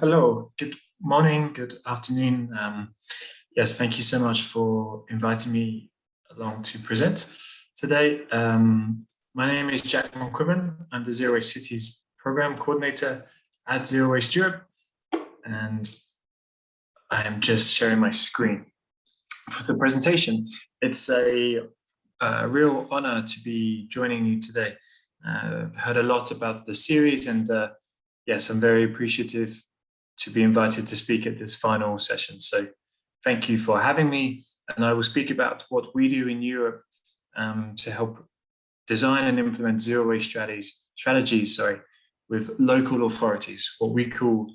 Hello, good morning, good afternoon. Um, yes, thank you so much for inviting me along to present today. Um, my name is Jack McQuibban. I'm the Zero Waste Cities Program Coordinator at Zero Waste Europe, and I am just sharing my screen for the presentation. It's a, a real honor to be joining you today. Uh, I've heard a lot about the series and uh, yes, I'm very appreciative to be invited to speak at this final session. So thank you for having me. And I will speak about what we do in Europe um, to help design and implement zero waste strategies, strategies sorry, with local authorities, what we call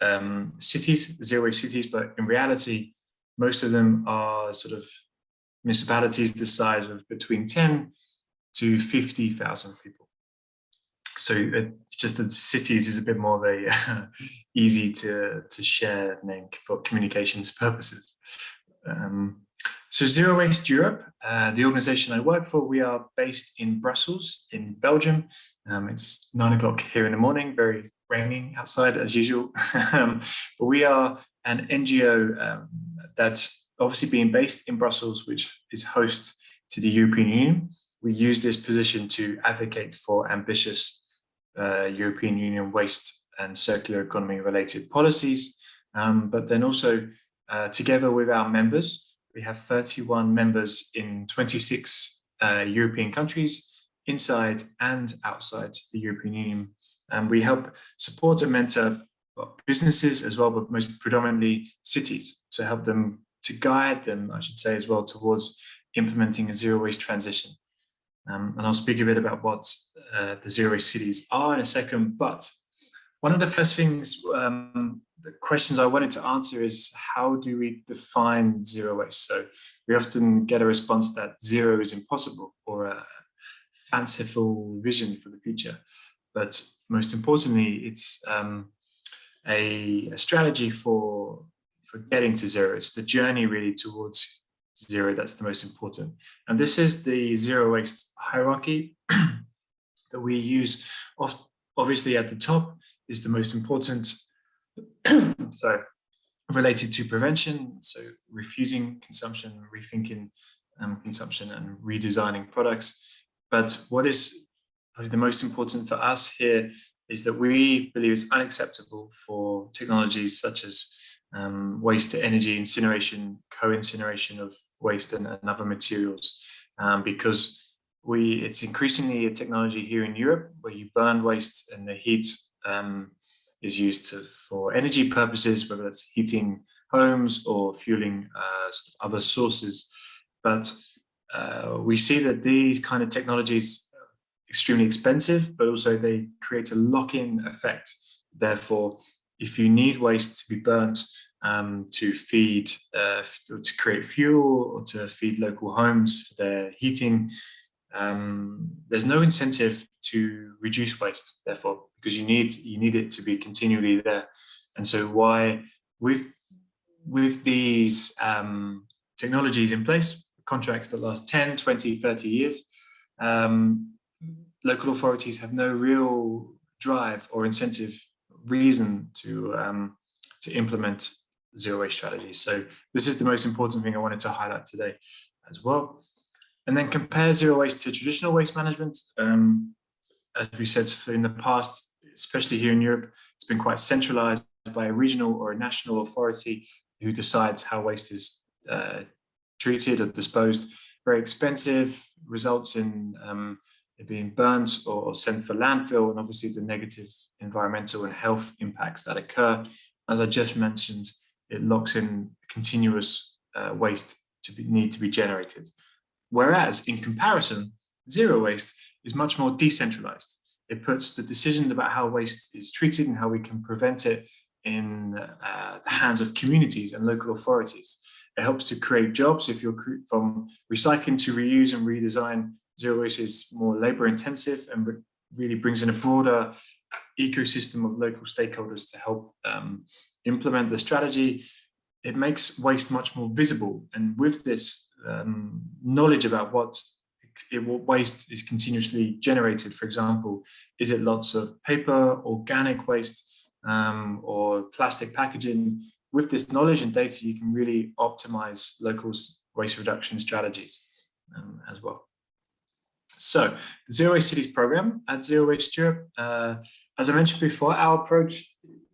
um, cities, zero waste cities, but in reality, most of them are sort of municipalities the size of between 10 to 50,000 people. So it's just that cities is a bit more of a uh, easy to, to share name for communications purposes. Um, so Zero Waste Europe, uh, the organization I work for, we are based in Brussels, in Belgium. Um, it's nine o'clock here in the morning, very raining outside as usual. um, but we are an NGO um, that's obviously being based in Brussels, which is host to the European Union. We use this position to advocate for ambitious uh, European Union waste and circular economy related policies, um, but then also uh, together with our members, we have 31 members in 26 uh, European countries, inside and outside the European Union. And we help support and mentor businesses as well, but most predominantly cities to help them, to guide them, I should say, as well towards implementing a zero waste transition. Um, and I'll speak a bit about what uh, the zero waste cities are in a second, but one of the first things, um, the questions I wanted to answer is how do we define zero waste? So we often get a response that zero is impossible or a fanciful vision for the future. But most importantly, it's um, a, a, strategy for, for getting to zero. It's the journey really towards zero that's the most important. And this is the zero waste hierarchy that we use. Obviously at the top is the most important, so related to prevention, so refusing consumption, rethinking um, consumption and redesigning products. But what is probably the most important for us here is that we believe it's unacceptable for technologies such as um, waste to energy incineration, co-incineration of waste and, and other materials, um, because we it's increasingly a technology here in Europe where you burn waste and the heat um, is used to, for energy purposes, whether that's heating homes or fueling uh, other sources. But uh, we see that these kind of technologies are extremely expensive, but also they create a lock-in effect. Therefore, if you need waste to be burnt um, to feed, uh, to create fuel or to feed local homes for their heating, um, there's no incentive to reduce waste, therefore, because you need you need it to be continually there. And so why with with these um, technologies in place, contracts that last 10, 20, 30 years, um, local authorities have no real drive or incentive reason to um, to implement zero waste strategies. So this is the most important thing I wanted to highlight today as well. And then compare zero waste to traditional waste management. Um, as we said in the past, especially here in Europe, it's been quite centralized by a regional or a national authority who decides how waste is uh, treated or disposed. Very expensive, results in um, it being burnt or sent for landfill, and obviously the negative environmental and health impacts that occur. As I just mentioned, it locks in continuous uh, waste to be, need to be generated. Whereas in comparison, zero waste is much more decentralized. It puts the decision about how waste is treated and how we can prevent it in uh, the hands of communities and local authorities. It helps to create jobs if you're from recycling to reuse and redesign. Zero waste is more labor intensive and really brings in a broader ecosystem of local stakeholders to help um, implement the strategy. It makes waste much more visible. And with this um, knowledge about what, it, what waste is continuously generated, for example, is it lots of paper, organic waste, um, or plastic packaging, with this knowledge and data, you can really optimize local waste reduction strategies um, as well. So, Zero Waste Cities program at Zero Waste Europe, uh, as I mentioned before, our approach,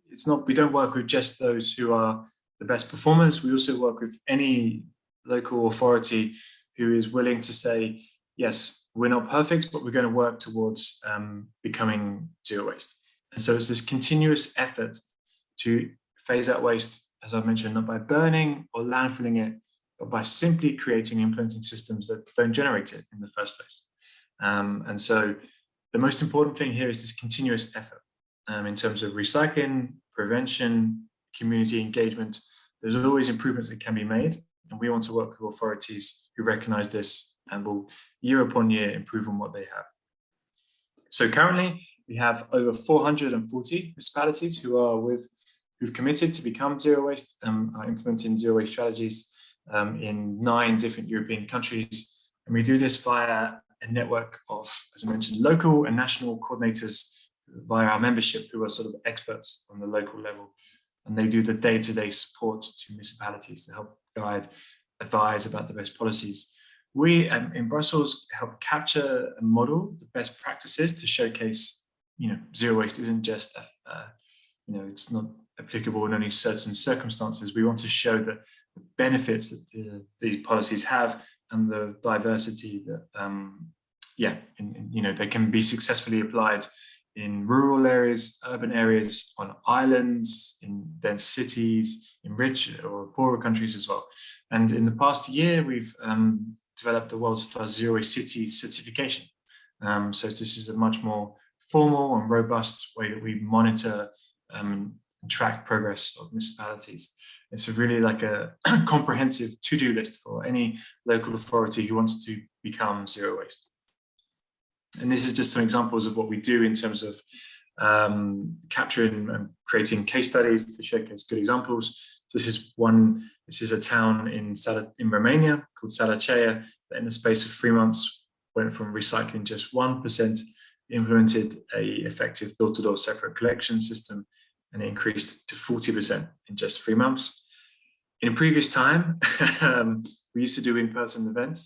it's not, we don't work with just those who are the best performers. We also work with any local authority who is willing to say, yes, we're not perfect, but we're going to work towards um, becoming zero waste. And so it's this continuous effort to phase out waste, as I mentioned, not by burning or landfilling it, but by simply creating implementing systems that don't generate it in the first place. Um, and so the most important thing here is this continuous effort um, in terms of recycling, prevention, community engagement. There's always improvements that can be made. And we want to work with authorities who recognize this and will year upon year improve on what they have. So currently we have over 440 municipalities who are with who've committed to become zero waste and are implementing zero waste strategies um, in nine different European countries. And we do this via a network of, as I mentioned, local and national coordinators via our membership who are sort of experts on the local level. And they do the day-to-day -day support to municipalities to help guide, advise about the best policies. We um, in Brussels help capture and model the best practices to showcase, you know, zero waste isn't just, a, uh, you know, it's not applicable in only certain circumstances. We want to show that the benefits that the, these policies have and the diversity that, um, yeah, in, in, you know, they can be successfully applied in rural areas, urban areas, on islands, in dense cities, in rich or poorer countries as well. And in the past year, we've um, developed the world's first zero waste city certification. Um, so this is a much more formal and robust way that we monitor um, and track progress of municipalities. It's really like a comprehensive to-do list for any local authority who wants to become zero waste. And this is just some examples of what we do in terms of um, capturing and creating case studies to showcase good examples. So this is one, this is a town in, in Romania called Salacea that in the space of three months went from recycling just 1%, implemented a effective door-to-door -door separate collection system and increased to 40% in just three months. In previous time, um, we used to do in-person events.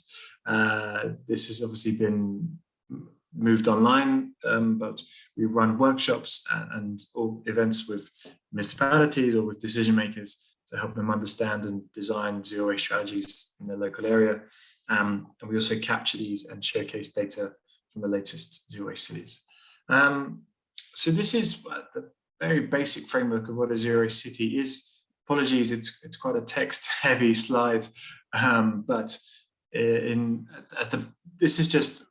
Uh, this has obviously been moved online, um, but we run workshops and, and all events with municipalities or with decision makers to help them understand and design zero waste strategies in their local area. Um, and we also capture these and showcase data from the latest zero waste cities. Um, so this is the very basic framework of what a zero waste city is. Apologies, it's it's quite a text heavy slide, um, but in at the this is just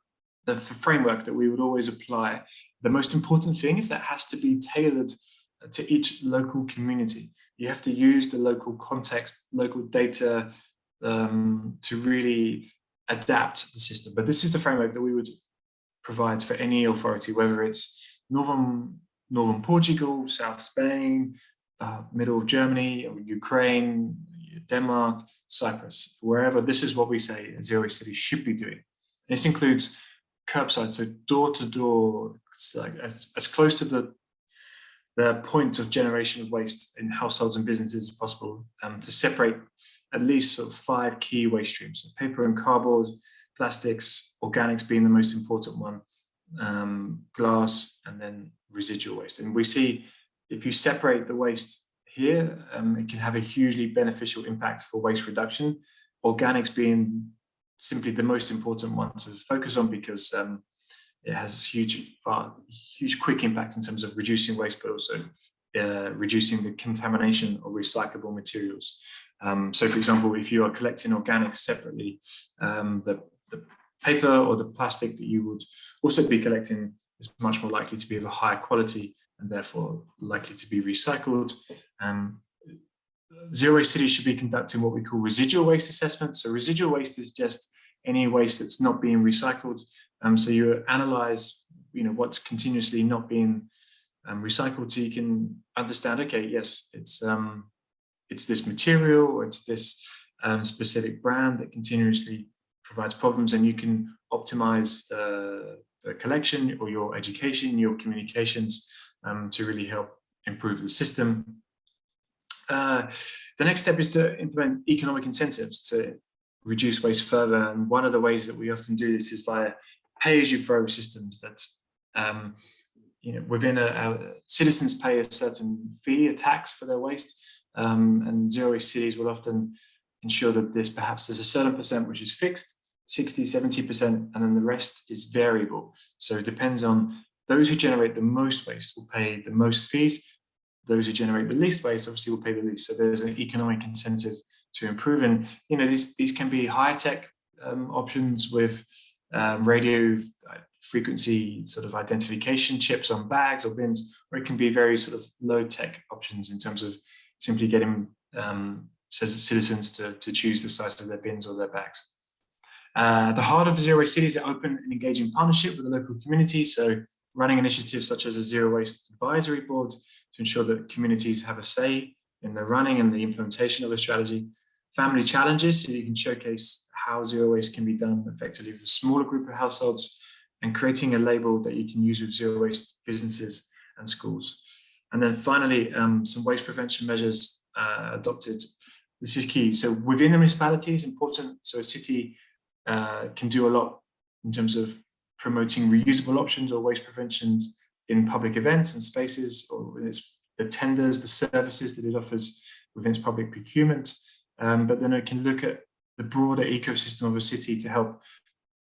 the framework that we would always apply. The most important thing is that has to be tailored to each local community. You have to use the local context, local data um, to really adapt the system. But this is the framework that we would provide for any authority, whether it's northern, northern Portugal, South Spain, uh, middle of Germany, Ukraine, Denmark, Cyprus, wherever. This is what we say zero city should be doing. This includes curbside, so door to door, it's like as, as close to the the point of generation of waste in households and businesses as possible um, to separate at least sort of five key waste streams, so paper and cardboard, plastics, organics being the most important one, um, glass, and then residual waste. And we see if you separate the waste here, um, it can have a hugely beneficial impact for waste reduction, organics being simply the most important one to focus on because um, it has huge, uh, huge quick impact in terms of reducing waste, but also uh, reducing the contamination of recyclable materials. Um, so for example, if you are collecting organics separately, um, the, the paper or the plastic that you would also be collecting is much more likely to be of a higher quality and therefore likely to be recycled. Zero Waste Cities should be conducting what we call residual waste assessments. So residual waste is just any waste that's not being recycled. Um, so you analyze, you know, what's continuously not being um, recycled, so you can understand. Okay, yes, it's um, it's this material or it's this um, specific brand that continuously provides problems, and you can optimize the, the collection or your education, your communications um, to really help improve the system. Uh, the next step is to implement economic incentives to reduce waste further. And one of the ways that we often do this is via pay-as-you-throw systems that um, you know, within a, a, citizens pay a certain fee, a tax for their waste, um, and zero waste cities will often ensure that this perhaps there's a certain percent which is fixed, 60, 70%, and then the rest is variable. So it depends on those who generate the most waste will pay the most fees. Those who generate the least waste obviously will pay the least. So there's an economic incentive to improve. And, you know, these, these can be high tech um, options with um, radio uh, frequency sort of identification chips on bags or bins, or it can be very sort of low tech options in terms of simply getting um, citizens to, to choose the size of their bins or their bags. Uh, the heart of Zero Waste City is an open and engaging partnership with the local community. So running initiatives such as a Zero Waste Advisory Board to ensure that communities have a say in the running and the implementation of the strategy. Family challenges, so you can showcase how zero waste can be done effectively for a smaller group of households and creating a label that you can use with zero waste businesses and schools. And then finally, um, some waste prevention measures uh, adopted. This is key. So within the municipality is important. So a city uh, can do a lot in terms of promoting reusable options or waste prevention in public events and spaces or its, the tenders, the services that it offers within its public procurement. Um, but then it can look at the broader ecosystem of a city to help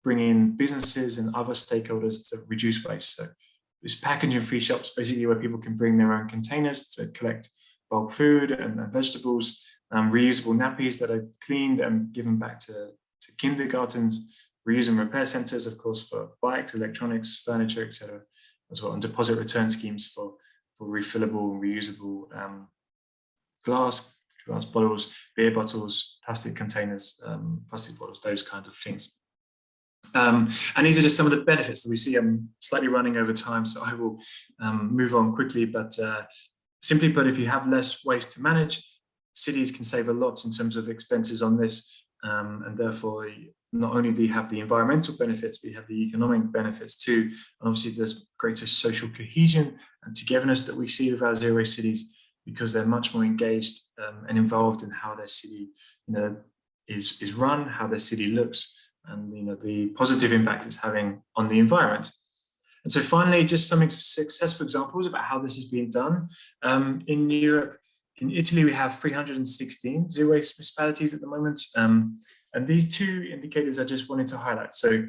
bring in businesses and other stakeholders to reduce waste. So this packaging free shops basically where people can bring their own containers to collect bulk food and, and vegetables, um, reusable nappies that are cleaned and given back to, to kindergartens, reuse and repair centers, of course, for bikes, electronics, furniture, etc., as well, and deposit return schemes for, for refillable and reusable um, glass, glass bottles, beer bottles, plastic containers, um, plastic bottles, those kinds of things. Um, and these are just some of the benefits that we see. I'm slightly running over time, so I will um, move on quickly. But uh, simply put, if you have less waste to manage, cities can save a lot in terms of expenses on this. Um, and therefore, not only do you have the environmental benefits, but you have the economic benefits too. And obviously, there's greater social cohesion and togetherness that we see with our zero waste cities because they're much more engaged um, and involved in how their city you know, is, is run, how their city looks, and you know the positive impact it's having on the environment. And so finally, just some successful examples about how this is being done. Um, in Europe, in Italy, we have 316 zero waste municipalities at the moment. Um, and these two indicators I just wanted to highlight. So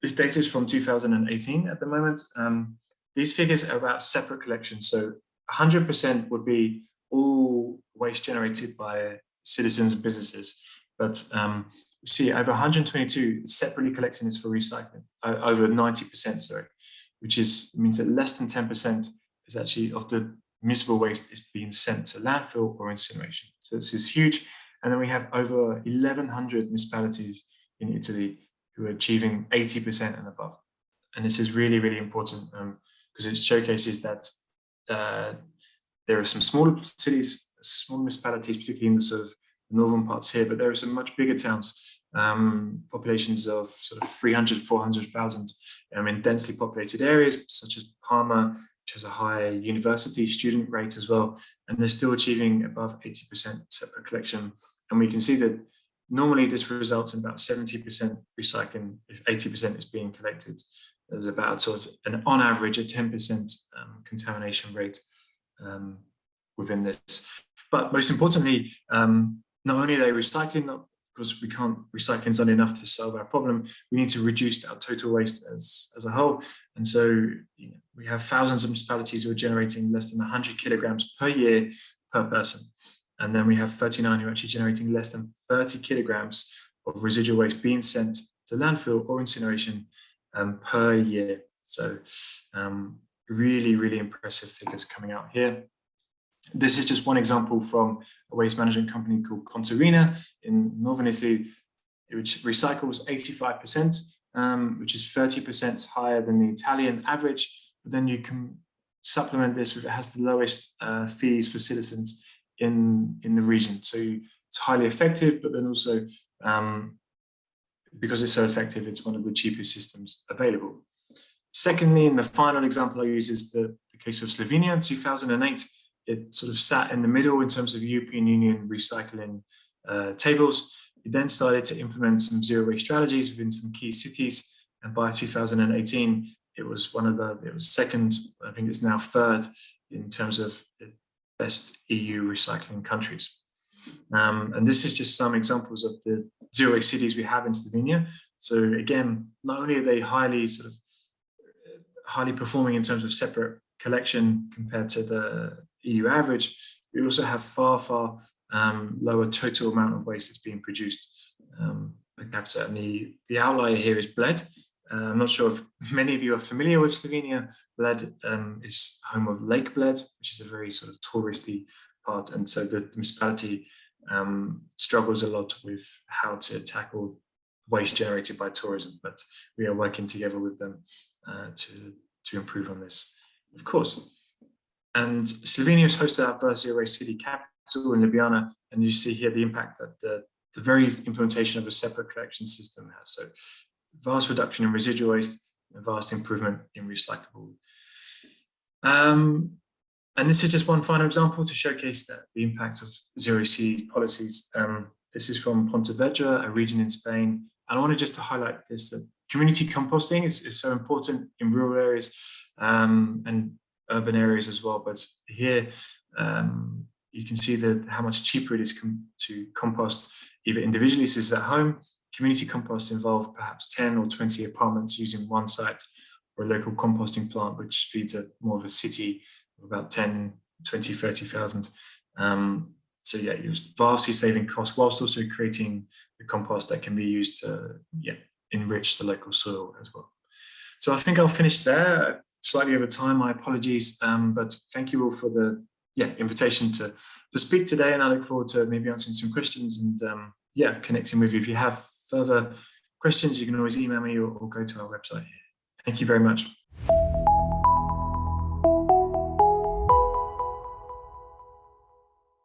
this data is from 2018 at the moment. Um, these figures are about separate collections. So 100% would be all waste generated by citizens and businesses. But um, we see over 122 separately collecting this for recycling, over 90%, sorry, which is means that less than 10% is actually of the municipal waste is being sent to landfill or incineration. So this is huge. And then we have over 1,100 municipalities in Italy who are achieving 80% and above. And this is really, really important because um, it showcases that uh, there are some smaller cities, small municipalities, particularly in the sort of northern parts here, but there are some much bigger towns, um, populations of sort of 300, 400,000 um, in densely populated areas, such as Parma, which has a high university student rate as well, and they're still achieving above 80% separate collection. And we can see that normally this results in about 70% recycling if 80% is being collected. There's about sort of an on average a 10% um, contamination rate um, within this. But most importantly, um, not only are they recycling, because we can't recycling is not enough to solve our problem, we need to reduce our total waste as, as a whole. And so you know, we have thousands of municipalities who are generating less than 100 kilograms per year per person. And then we have 39 who are actually generating less than 30 kilograms of residual waste being sent to landfill or incineration um, per year. So um, really, really impressive figures coming out here. This is just one example from a waste management company called Contarina in Northern Italy, which recycles 85%, um, which is 30% higher than the Italian average. But then you can supplement this with it has the lowest uh, fees for citizens in, in the region. So it's highly effective, but then also um, because it's so effective, it's one of the cheapest systems available. Secondly, and the final example I use is the, the case of Slovenia in 2008. It sort of sat in the middle in terms of European Union recycling uh, tables. It then started to implement some zero waste strategies within some key cities. And by 2018, it was one of the, it was second, I think it's now third in terms of the best EU recycling countries. Um, and this is just some examples of the zero waste cities we have in Slovenia. So again, not only are they highly sort of highly performing in terms of separate collection compared to the EU average, we also have far, far um, lower total amount of waste that's being produced um, per capita. And the, the outlier here is Bled. Uh, I'm not sure if many of you are familiar with Slovenia. Bled um, is home of Lake Bled, which is a very sort of touristy part. And so the municipality um, struggles a lot with how to tackle waste generated by tourism, but we are working together with them uh, to, to improve on this, of course. And Slovenia has hosted our first zero waste city capital in Ljubljana, and you see here the impact that the, the very implementation of a separate collection system has. So vast reduction in residual waste, and vast improvement in recyclable. Um, and this is just one final example to showcase that the impact of zero C policies. Um, this is from Pontevedra, a region in Spain. And I wanted just to highlight this, that community composting is, is so important in rural areas um, and urban areas as well. But here um, you can see that how much cheaper it is com to compost either individually, this is at home. Community compost involve perhaps 10 or 20 apartments using one site or a local composting plant, which feeds a more of a city of about 10, 20, 30,000. Um, so yeah, you're vastly saving costs whilst also creating the compost that can be used to yeah, enrich the local soil as well. So I think I'll finish there, slightly over time, my apologies, um, but thank you all for the yeah invitation to, to speak today and I look forward to maybe answering some questions and um, yeah, connecting with you. If you have further questions, you can always email me or, or go to our website. Thank you very much.